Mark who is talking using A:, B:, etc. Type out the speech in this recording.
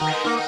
A: Bye.